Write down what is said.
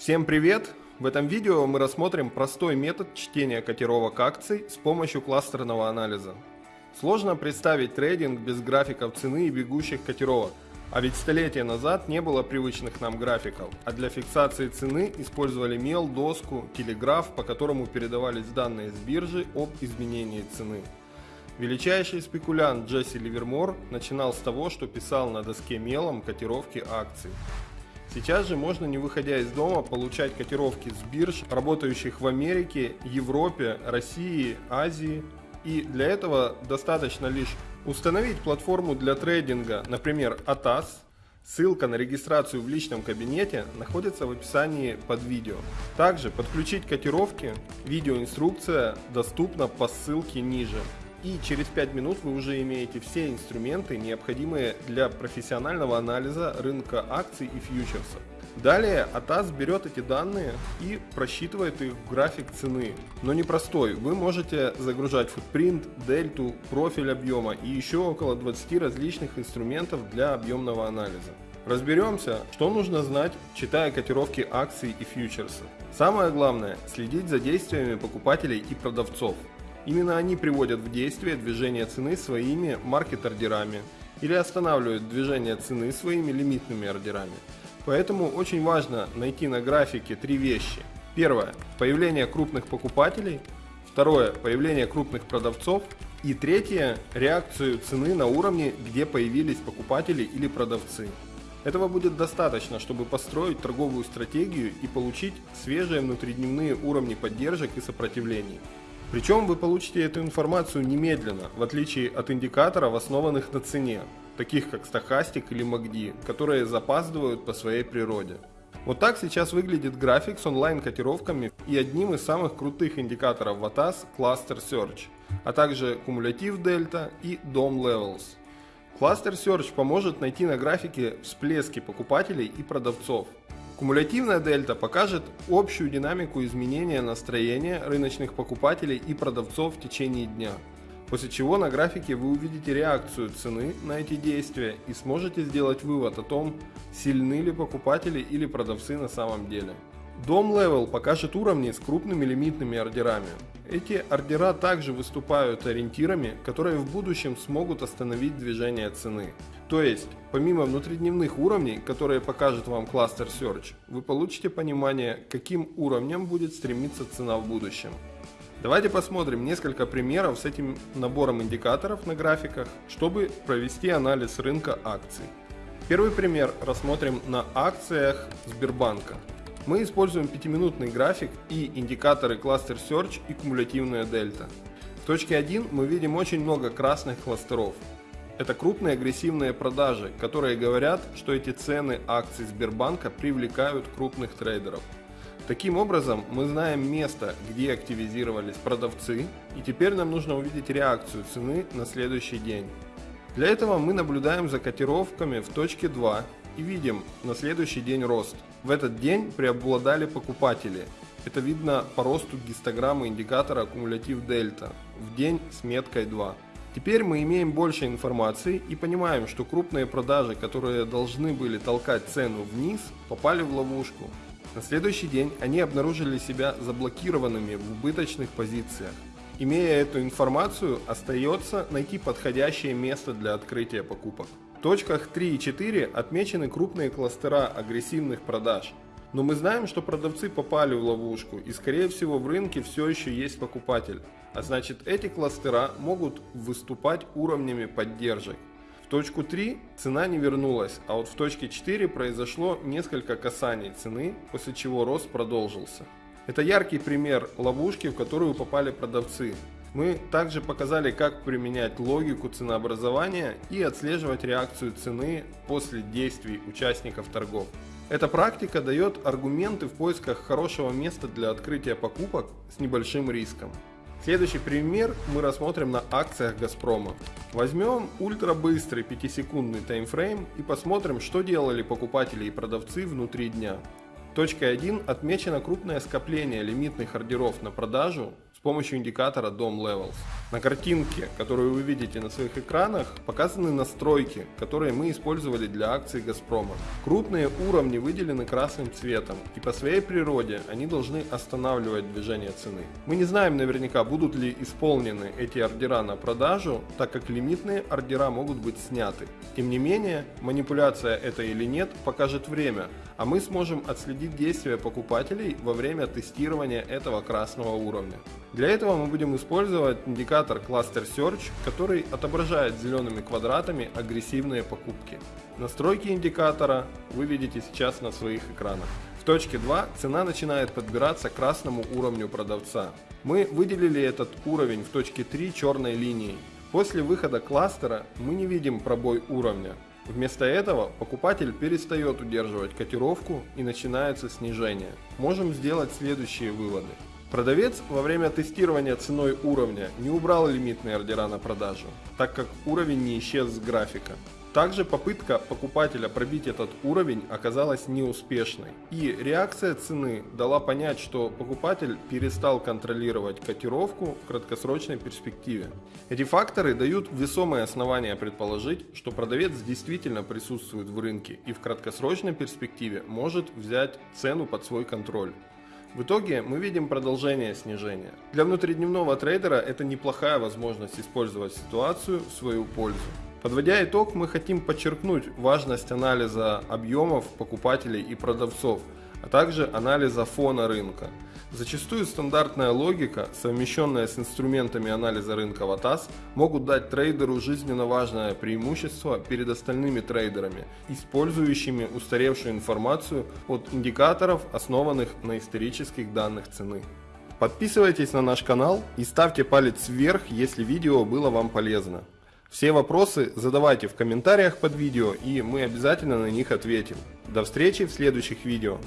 Всем привет! В этом видео мы рассмотрим простой метод чтения котировок акций с помощью кластерного анализа. Сложно представить трейдинг без графиков цены и бегущих котировок, а ведь столетия назад не было привычных нам графиков, а для фиксации цены использовали мел, доску, телеграф, по которому передавались данные с биржи об изменении цены. Величайший спекулянт Джесси Ливермор начинал с того, что писал на доске мелом котировки акций. Сейчас же можно, не выходя из дома, получать котировки с бирж, работающих в Америке, Европе, России, Азии. И для этого достаточно лишь установить платформу для трейдинга, например, ATAS. Ссылка на регистрацию в личном кабинете находится в описании под видео. Также подключить котировки, видеоинструкция доступна по ссылке ниже и через 5 минут вы уже имеете все инструменты, необходимые для профессионального анализа рынка акций и фьючерсов. Далее ATAS берет эти данные и просчитывает их в график цены. Но не простой, вы можете загружать футпринт, дельту, профиль объема и еще около 20 различных инструментов для объемного анализа. Разберемся, что нужно знать, читая котировки акций и фьючерсов. Самое главное – следить за действиями покупателей и продавцов. Именно они приводят в действие движение цены своими маркет-ордерами или останавливают движение цены своими лимитными ордерами. Поэтому очень важно найти на графике три вещи. Первое – появление крупных покупателей. Второе – появление крупных продавцов. И третье – реакцию цены на уровне, где появились покупатели или продавцы. Этого будет достаточно, чтобы построить торговую стратегию и получить свежие внутридневные уровни поддержек и сопротивлений. Причем вы получите эту информацию немедленно, в отличие от индикаторов, основанных на цене, таких как стахастик или MACD, которые запаздывают по своей природе. Вот так сейчас выглядит график с онлайн-котировками и одним из самых крутых индикаторов VATAS Cluster Search, а также кумулятив Delta и DOM Levels. Cluster Search поможет найти на графике всплески покупателей и продавцов, Кумулятивная дельта покажет общую динамику изменения настроения рыночных покупателей и продавцов в течение дня. После чего на графике вы увидите реакцию цены на эти действия и сможете сделать вывод о том, сильны ли покупатели или продавцы на самом деле. Дом Level покажет уровни с крупными лимитными ордерами. Эти ордера также выступают ориентирами, которые в будущем смогут остановить движение цены. То есть, помимо внутридневных уровней, которые покажет вам кластер Search, вы получите понимание, каким уровнем будет стремиться цена в будущем. Давайте посмотрим несколько примеров с этим набором индикаторов на графиках, чтобы провести анализ рынка акций. Первый пример рассмотрим на акциях Сбербанка. Мы используем 5-минутный график и индикаторы Cluster Search и кумулятивная дельта. В точке 1 мы видим очень много красных кластеров. Это крупные агрессивные продажи, которые говорят, что эти цены акций Сбербанка привлекают крупных трейдеров. Таким образом, мы знаем место, где активизировались продавцы, и теперь нам нужно увидеть реакцию цены на следующий день. Для этого мы наблюдаем за котировками в точке 2 и видим на следующий день рост. В этот день преобладали покупатели. Это видно по росту гистограммы индикатора аккумулятив дельта в день с меткой 2. Теперь мы имеем больше информации и понимаем, что крупные продажи, которые должны были толкать цену вниз, попали в ловушку. На следующий день они обнаружили себя заблокированными в убыточных позициях. Имея эту информацию, остается найти подходящее место для открытия покупок. В точках 3 и 4 отмечены крупные кластера агрессивных продаж. Но мы знаем, что продавцы попали в ловушку и скорее всего в рынке все еще есть покупатель. А значит эти кластера могут выступать уровнями поддержек. В точку 3 цена не вернулась, а вот в точке 4 произошло несколько касаний цены, после чего рост продолжился. Это яркий пример ловушки, в которую попали продавцы. Мы также показали, как применять логику ценообразования и отслеживать реакцию цены после действий участников торгов. Эта практика дает аргументы в поисках хорошего места для открытия покупок с небольшим риском. Следующий пример мы рассмотрим на акциях Газпрома. Возьмем ультрабыстрый 5-секундный таймфрейм и посмотрим, что делали покупатели и продавцы внутри дня. Точкой 1 отмечено крупное скопление лимитных ордеров на продажу с помощью индикатора DOM Levels. На картинке, которую вы видите на своих экранах, показаны настройки, которые мы использовали для акции Газпрома. Крупные уровни выделены красным цветом, и по своей природе они должны останавливать движение цены. Мы не знаем наверняка, будут ли исполнены эти ордера на продажу, так как лимитные ордера могут быть сняты. Тем не менее, манипуляция это или нет покажет время, а мы сможем отследить действия покупателей во время тестирования этого красного уровня. Для этого мы будем использовать индикатор Cluster Search, который отображает зелеными квадратами агрессивные покупки. Настройки индикатора вы видите сейчас на своих экранах. В точке 2 цена начинает подбираться к красному уровню продавца. Мы выделили этот уровень в точке 3 черной линией. После выхода кластера мы не видим пробой уровня. Вместо этого покупатель перестает удерживать котировку и начинается снижение. Можем сделать следующие выводы. Продавец во время тестирования ценой уровня не убрал лимитные ордера на продажу, так как уровень не исчез с графика. Также попытка покупателя пробить этот уровень оказалась неуспешной. И реакция цены дала понять, что покупатель перестал контролировать котировку в краткосрочной перспективе. Эти факторы дают весомые основания предположить, что продавец действительно присутствует в рынке и в краткосрочной перспективе может взять цену под свой контроль. В итоге мы видим продолжение снижения. Для внутридневного трейдера это неплохая возможность использовать ситуацию в свою пользу. Подводя итог, мы хотим подчеркнуть важность анализа объемов покупателей и продавцов, а также анализа фона рынка. Зачастую стандартная логика, совмещенная с инструментами анализа рынка ВАТАС, могут дать трейдеру жизненно важное преимущество перед остальными трейдерами, использующими устаревшую информацию от индикаторов, основанных на исторических данных цены. Подписывайтесь на наш канал и ставьте палец вверх, если видео было вам полезно. Все вопросы задавайте в комментариях под видео и мы обязательно на них ответим. До встречи в следующих видео.